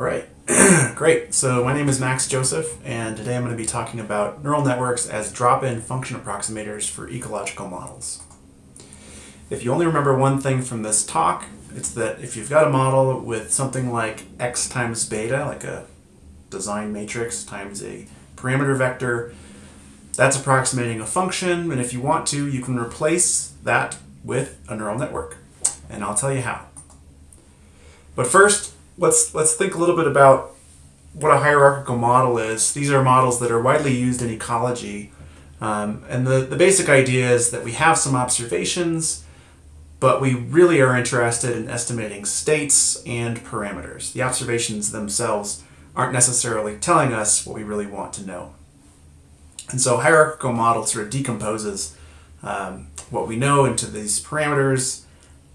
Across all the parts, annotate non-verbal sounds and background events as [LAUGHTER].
All right, [CLEARS THROAT] great. So my name is Max Joseph, and today I'm going to be talking about neural networks as drop-in function approximators for ecological models. If you only remember one thing from this talk, it's that if you've got a model with something like x times beta, like a design matrix times a parameter vector, that's approximating a function, and if you want to, you can replace that with a neural network. And I'll tell you how. But first, let's let's think a little bit about what a hierarchical model is. These are models that are widely used in ecology. Um, and the, the basic idea is that we have some observations, but we really are interested in estimating states and parameters. The observations themselves aren't necessarily telling us what we really want to know. And so hierarchical model sort of decomposes um, what we know into these parameters,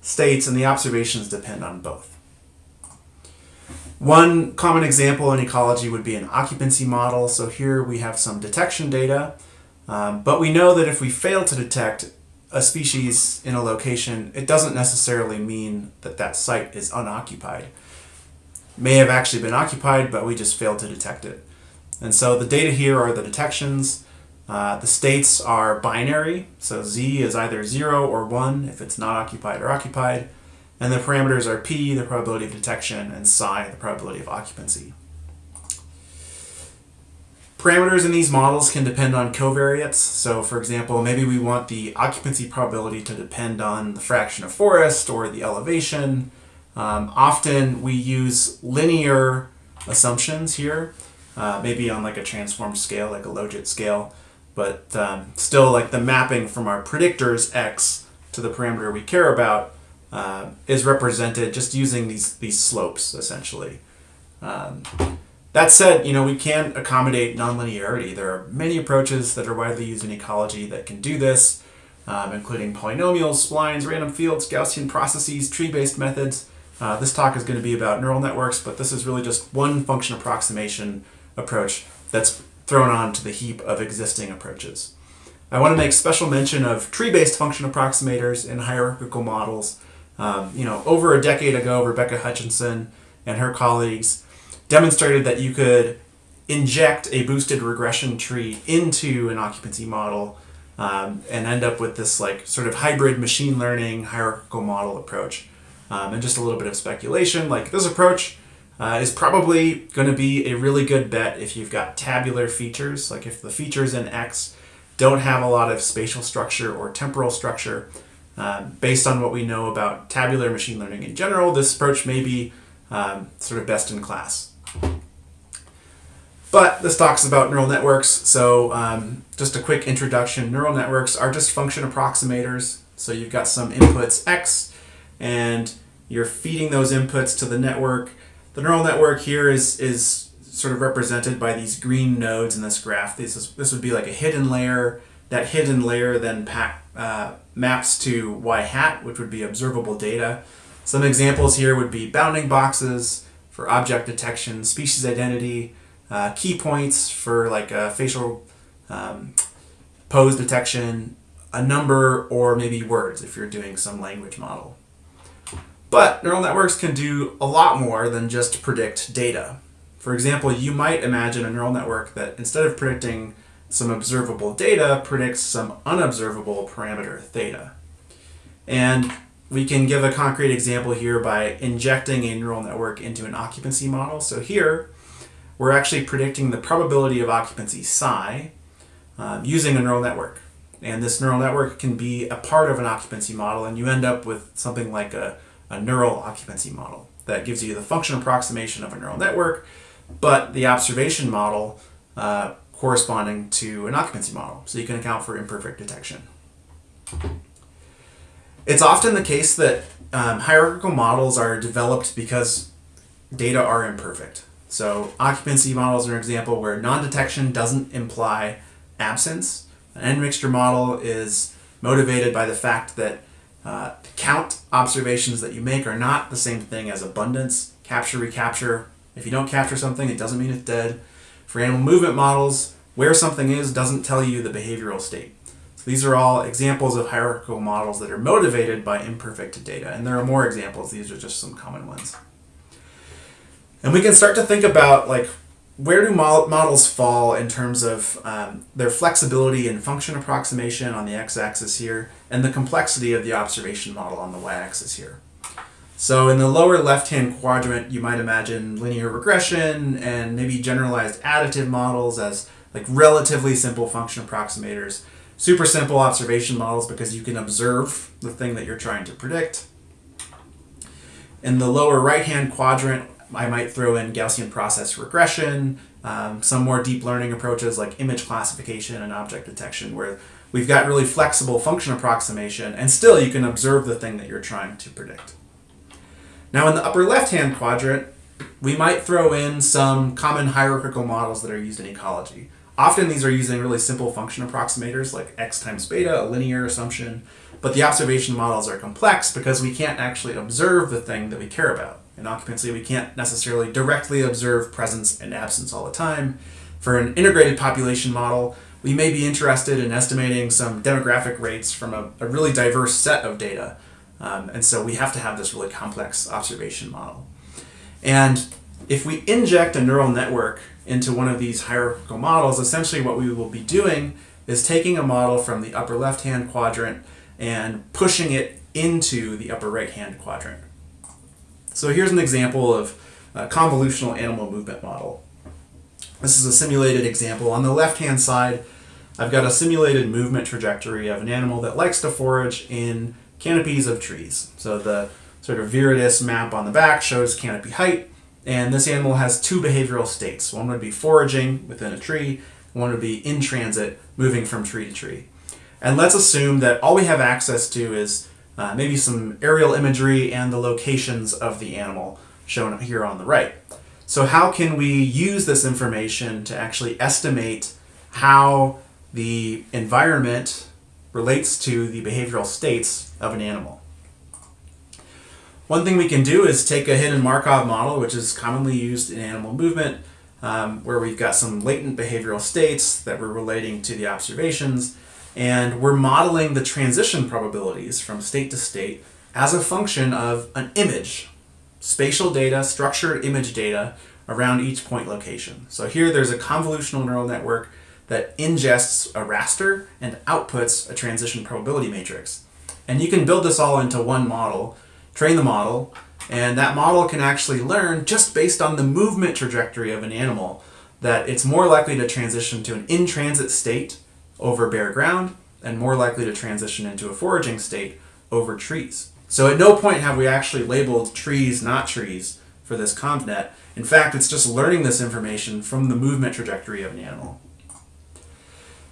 states, and the observations depend on both. One common example in ecology would be an occupancy model. So here we have some detection data, um, but we know that if we fail to detect a species in a location, it doesn't necessarily mean that that site is unoccupied. may have actually been occupied, but we just failed to detect it. And so the data here are the detections. Uh, the states are binary, so z is either 0 or 1 if it's not occupied or occupied. And the parameters are p, the probability of detection, and psi, the probability of occupancy. Parameters in these models can depend on covariates. So for example, maybe we want the occupancy probability to depend on the fraction of forest or the elevation. Um, often we use linear assumptions here, uh, maybe on like a transformed scale, like a logit scale, but um, still like the mapping from our predictors x to the parameter we care about uh, is represented just using these, these slopes, essentially. Um, that said, you know, we can accommodate nonlinearity. There are many approaches that are widely used in ecology that can do this, um, including polynomials, splines, random fields, Gaussian processes, tree-based methods. Uh, this talk is going to be about neural networks, but this is really just one function approximation approach that's thrown onto the heap of existing approaches. I want to make special mention of tree-based function approximators in hierarchical models um, you know, over a decade ago, Rebecca Hutchinson and her colleagues demonstrated that you could inject a boosted regression tree into an occupancy model um, and end up with this like sort of hybrid machine learning hierarchical model approach. Um, and just a little bit of speculation, like this approach uh, is probably going to be a really good bet if you've got tabular features, like if the features in X don't have a lot of spatial structure or temporal structure, um, based on what we know about tabular machine learning in general, this approach may be um, sort of best in class. But this talks about neural networks, so um, just a quick introduction. Neural networks are just function approximators. So you've got some inputs x, and you're feeding those inputs to the network. The neural network here is, is sort of represented by these green nodes in this graph. This, is, this would be like a hidden layer. That hidden layer then pack, uh, maps to y hat, which would be observable data. Some examples here would be bounding boxes for object detection, species identity, uh, key points for like a facial um, pose detection, a number, or maybe words if you're doing some language model. But neural networks can do a lot more than just predict data. For example, you might imagine a neural network that instead of predicting some observable data predicts some unobservable parameter theta. And we can give a concrete example here by injecting a neural network into an occupancy model. So here, we're actually predicting the probability of occupancy psi um, using a neural network. And this neural network can be a part of an occupancy model, and you end up with something like a, a neural occupancy model that gives you the function approximation of a neural network, but the observation model uh, corresponding to an occupancy model, so you can account for imperfect detection. It's often the case that um, hierarchical models are developed because data are imperfect. So occupancy models are an example where non-detection doesn't imply absence. An n-mixture model is motivated by the fact that uh, count observations that you make are not the same thing as abundance, capture, recapture. If you don't capture something, it doesn't mean it's dead. For animal movement models, where something is doesn't tell you the behavioral state. So these are all examples of hierarchical models that are motivated by imperfect data, and there are more examples. These are just some common ones. And we can start to think about like where do models fall in terms of um, their flexibility and function approximation on the x-axis here, and the complexity of the observation model on the y-axis here. So in the lower left-hand quadrant, you might imagine linear regression and maybe generalized additive models as like relatively simple function approximators, super simple observation models because you can observe the thing that you're trying to predict. In the lower right-hand quadrant, I might throw in Gaussian process regression, um, some more deep learning approaches like image classification and object detection where we've got really flexible function approximation and still you can observe the thing that you're trying to predict. Now in the upper left-hand quadrant, we might throw in some common hierarchical models that are used in ecology. Often these are using really simple function approximators like x times beta, a linear assumption, but the observation models are complex because we can't actually observe the thing that we care about. In occupancy, we can't necessarily directly observe presence and absence all the time. For an integrated population model, we may be interested in estimating some demographic rates from a, a really diverse set of data. Um, and so we have to have this really complex observation model. And if we inject a neural network into one of these hierarchical models, essentially what we will be doing is taking a model from the upper left-hand quadrant and pushing it into the upper right-hand quadrant. So here's an example of a convolutional animal movement model. This is a simulated example. On the left-hand side, I've got a simulated movement trajectory of an animal that likes to forage in canopies of trees. So the sort of viridis map on the back shows canopy height, and this animal has two behavioral states. One would be foraging within a tree, one would be in transit, moving from tree to tree. And let's assume that all we have access to is uh, maybe some aerial imagery and the locations of the animal shown here on the right. So how can we use this information to actually estimate how the environment relates to the behavioral states of an animal? One thing we can do is take a hidden Markov model, which is commonly used in animal movement, um, where we've got some latent behavioral states that we're relating to the observations, and we're modeling the transition probabilities from state to state as a function of an image, spatial data, structured image data around each point location. So here there's a convolutional neural network that ingests a raster and outputs a transition probability matrix. And you can build this all into one model, train the model, and that model can actually learn just based on the movement trajectory of an animal that it's more likely to transition to an in-transit state over bare ground and more likely to transition into a foraging state over trees. So at no point have we actually labeled trees not trees for this ConvNet. In fact, it's just learning this information from the movement trajectory of an animal.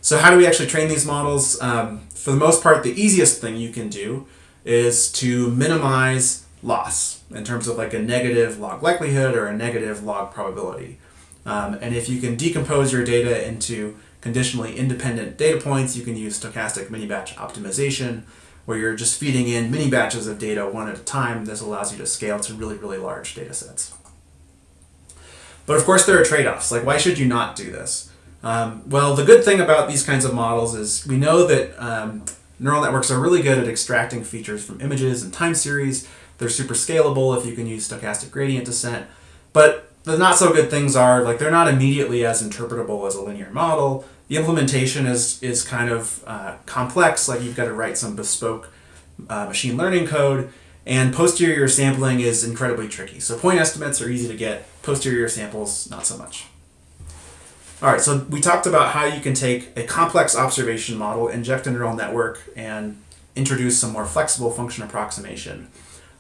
So how do we actually train these models? Um, for the most part, the easiest thing you can do is to minimize loss in terms of like a negative log likelihood or a negative log probability. Um, and if you can decompose your data into conditionally independent data points, you can use stochastic mini-batch optimization, where you're just feeding in mini batches of data one at a time. This allows you to scale to really, really large data sets. But of course there are trade-offs, like why should you not do this? Um, well, the good thing about these kinds of models is we know that um, neural networks are really good at extracting features from images and time series. They're super scalable if you can use stochastic gradient descent. But the not so good things are like they're not immediately as interpretable as a linear model. The implementation is, is kind of uh, complex, like you've got to write some bespoke uh, machine learning code, and posterior sampling is incredibly tricky. So point estimates are easy to get, posterior samples not so much. All right, so we talked about how you can take a complex observation model, inject a neural network, and introduce some more flexible function approximation.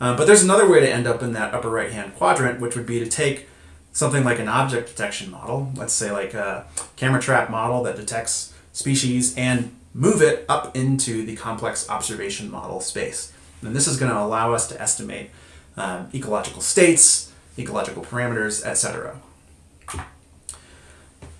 Uh, but there's another way to end up in that upper right-hand quadrant, which would be to take something like an object detection model, let's say like a camera trap model that detects species and move it up into the complex observation model space. And this is going to allow us to estimate um, ecological states, ecological parameters, etc.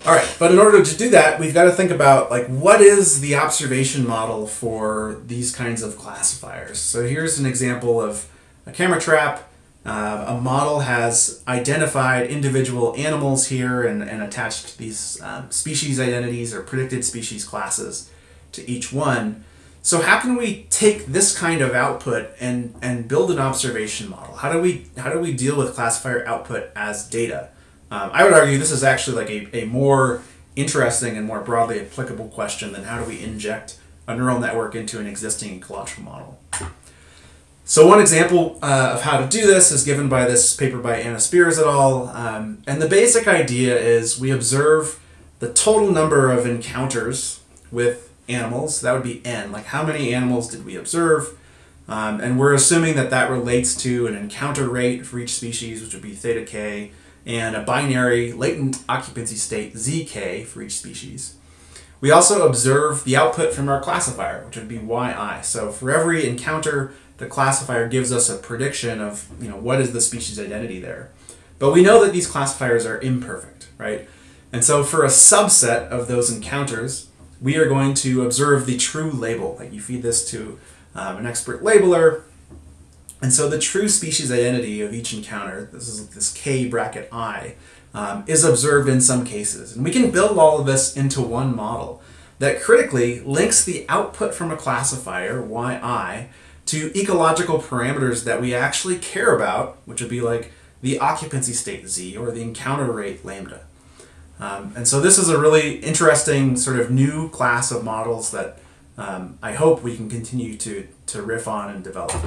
All right, but in order to do that, we've got to think about like what is the observation model for these kinds of classifiers. So here's an example of a camera trap uh, a model has identified individual animals here and, and attached these um, species identities or predicted species classes to each one. so how can we take this kind of output and, and build an observation model? How do we how do we deal with classifier output as data? Um, I would argue this is actually like a, a more interesting and more broadly applicable question than how do we inject a neural network into an existing ecological model. So one example uh, of how to do this is given by this paper by Anna Spiers et al. Um, and the basic idea is we observe the total number of encounters with animals. That would be n, like how many animals did we observe? Um, and we're assuming that that relates to an encounter rate for each species, which would be theta k, and a binary latent occupancy state zk for each species. We also observe the output from our classifier, which would be yi. So for every encounter, the classifier gives us a prediction of you know what is the species identity there. But we know that these classifiers are imperfect, right? And so for a subset of those encounters, we are going to observe the true label. Like you feed this to um, an expert labeler, and so the true species identity of each encounter, this is this k bracket i, um, is observed in some cases. And we can build all of this into one model that critically links the output from a classifier, yi, to ecological parameters that we actually care about, which would be like the occupancy state z or the encounter rate lambda. Um, and so this is a really interesting sort of new class of models that um, I hope we can continue to, to riff on and develop.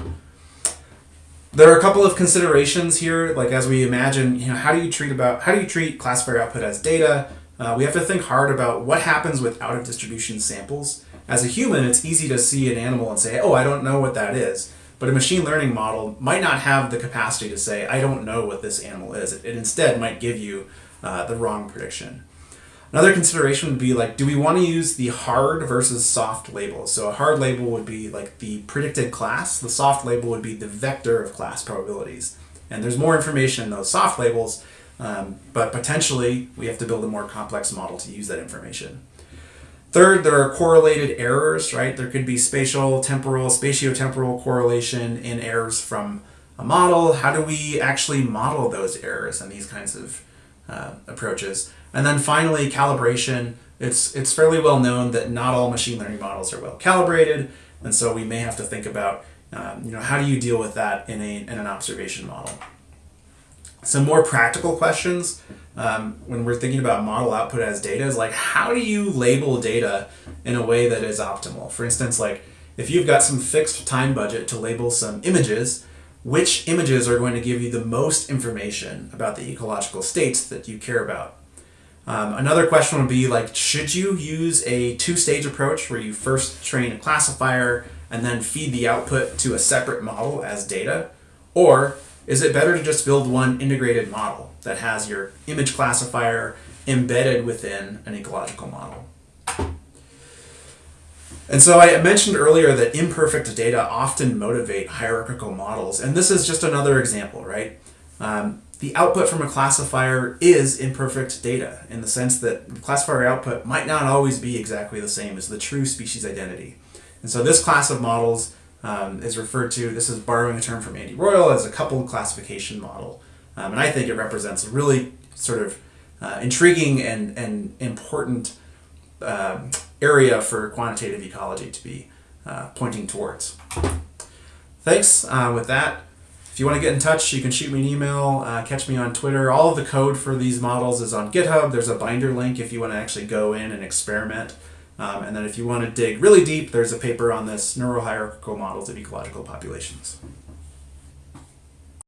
There are a couple of considerations here, like as we imagine, you know, how do you treat about how do you treat classifier output as data? Uh, we have to think hard about what happens with out of distribution samples. As a human, it's easy to see an animal and say, oh, I don't know what that is. But a machine learning model might not have the capacity to say, I don't know what this animal is. It, it instead might give you uh, the wrong prediction. Another consideration would be like, do we want to use the hard versus soft labels? So a hard label would be like the predicted class. The soft label would be the vector of class probabilities. And there's more information in those soft labels, um, but potentially we have to build a more complex model to use that information. Third, there are correlated errors, right? There could be spatial, temporal, spatiotemporal correlation in errors from a model. How do we actually model those errors and these kinds of uh, approaches? And then finally, calibration. It's, it's fairly well known that not all machine learning models are well calibrated, and so we may have to think about, um, you know, how do you deal with that in, a, in an observation model? Some more practical questions um, when we're thinking about model output as data is like, how do you label data in a way that is optimal? For instance, like if you've got some fixed time budget to label some images, which images are going to give you the most information about the ecological states that you care about? Um, another question would be like, should you use a two-stage approach where you first train a classifier and then feed the output to a separate model as data? Or is it better to just build one integrated model that has your image classifier embedded within an ecological model? And so I mentioned earlier that imperfect data often motivate hierarchical models, and this is just another example, right? Um, the output from a classifier is imperfect data in the sense that the classifier output might not always be exactly the same as the true species identity. And so this class of models um, is referred to, this is borrowing a term from Andy Royle, as a coupled classification model. Um, and I think it represents a really sort of uh, intriguing and, and important uh, area for quantitative ecology to be uh, pointing towards. Thanks. Uh, with that, if you want to get in touch, you can shoot me an email, uh, catch me on Twitter. All of the code for these models is on GitHub. There's a binder link if you want to actually go in and experiment. Um, and then if you want to dig really deep, there's a paper on this neural hierarchical models of ecological populations.